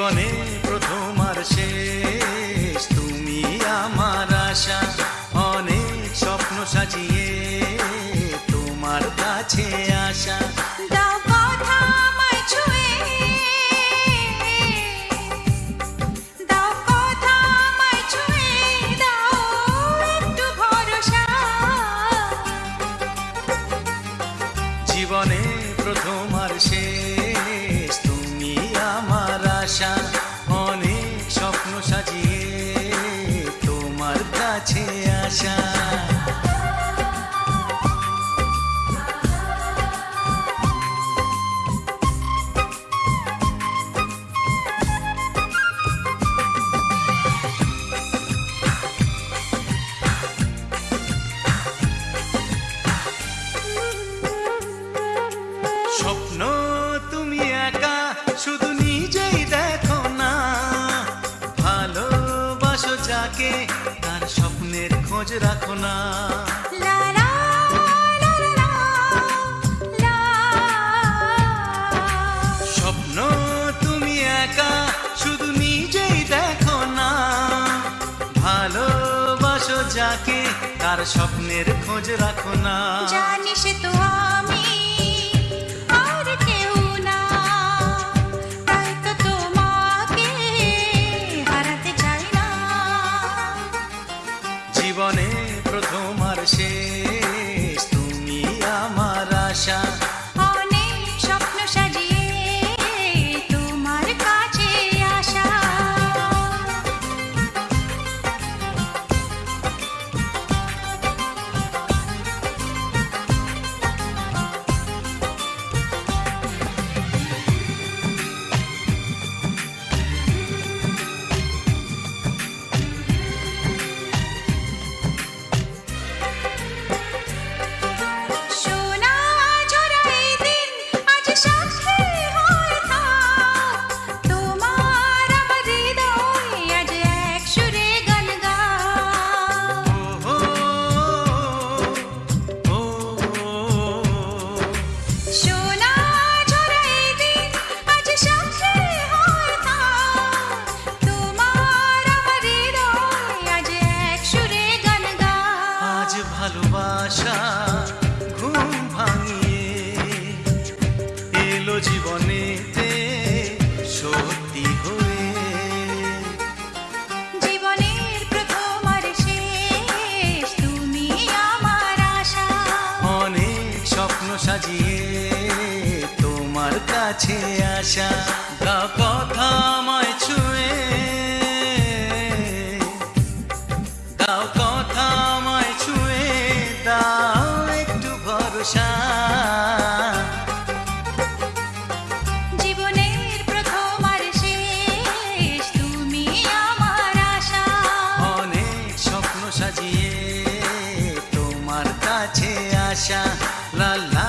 জীবনে প্রথম আর শেষ। passion. খোঁজ রাখো না। স্বপ্ন তুমি একা শুধু নিজেই দেখো না। যাকে তার স্বপ্নের খোঁজ রাখো না। জানিস তো সাজিয়ে তোমার কাছে আসা গা কথা আমায় ছুঁয়ে। দাও কথা আমায় ছুঁয়ে দাও একটু ভরসা। আচ্ছা লাল